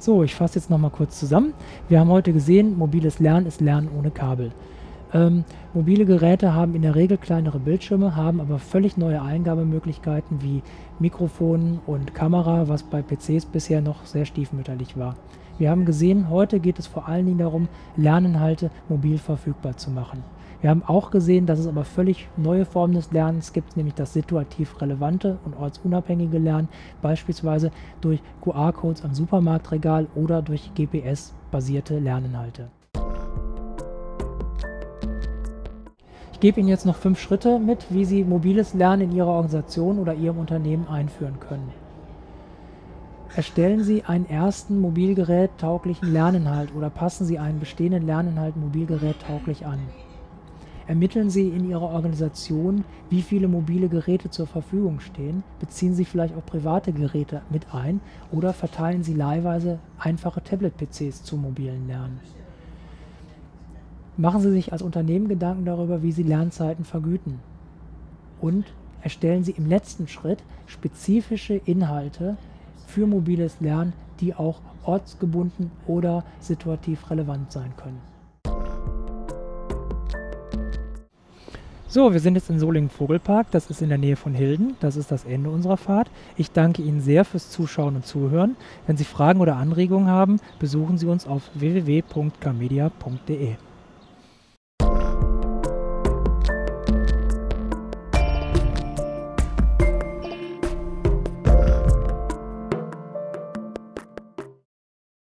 So, ich fasse jetzt nochmal kurz zusammen. Wir haben heute gesehen, mobiles Lernen ist Lernen ohne Kabel. Ähm, mobile Geräte haben in der Regel kleinere Bildschirme, haben aber völlig neue Eingabemöglichkeiten wie Mikrofon und Kamera, was bei PCs bisher noch sehr stiefmütterlich war. Wir haben gesehen, heute geht es vor allen Dingen darum, Lerninhalte mobil verfügbar zu machen. Wir haben auch gesehen, dass es aber völlig neue Formen des Lernens gibt, nämlich das situativ relevante und ortsunabhängige Lernen, beispielsweise durch QR-Codes am Supermarktregal oder durch GPS-basierte Lerninhalte. Ich gebe Ihnen jetzt noch fünf Schritte mit, wie Sie mobiles Lernen in Ihrer Organisation oder Ihrem Unternehmen einführen können. Erstellen Sie einen ersten Mobilgerät tauglichen Lerninhalt oder passen Sie einen bestehenden Lerninhalt Mobilgerät tauglich an. Ermitteln Sie in Ihrer Organisation, wie viele mobile Geräte zur Verfügung stehen, beziehen Sie vielleicht auch private Geräte mit ein oder verteilen Sie leihweise einfache Tablet-PCs zum mobilen Lernen. Machen Sie sich als Unternehmen Gedanken darüber, wie Sie Lernzeiten vergüten. Und erstellen Sie im letzten Schritt spezifische Inhalte für mobiles Lernen, die auch ortsgebunden oder situativ relevant sein können. So, wir sind jetzt in Solingen-Vogelpark. Das ist in der Nähe von Hilden. Das ist das Ende unserer Fahrt. Ich danke Ihnen sehr fürs Zuschauen und Zuhören. Wenn Sie Fragen oder Anregungen haben, besuchen Sie uns auf www.gamedia.de.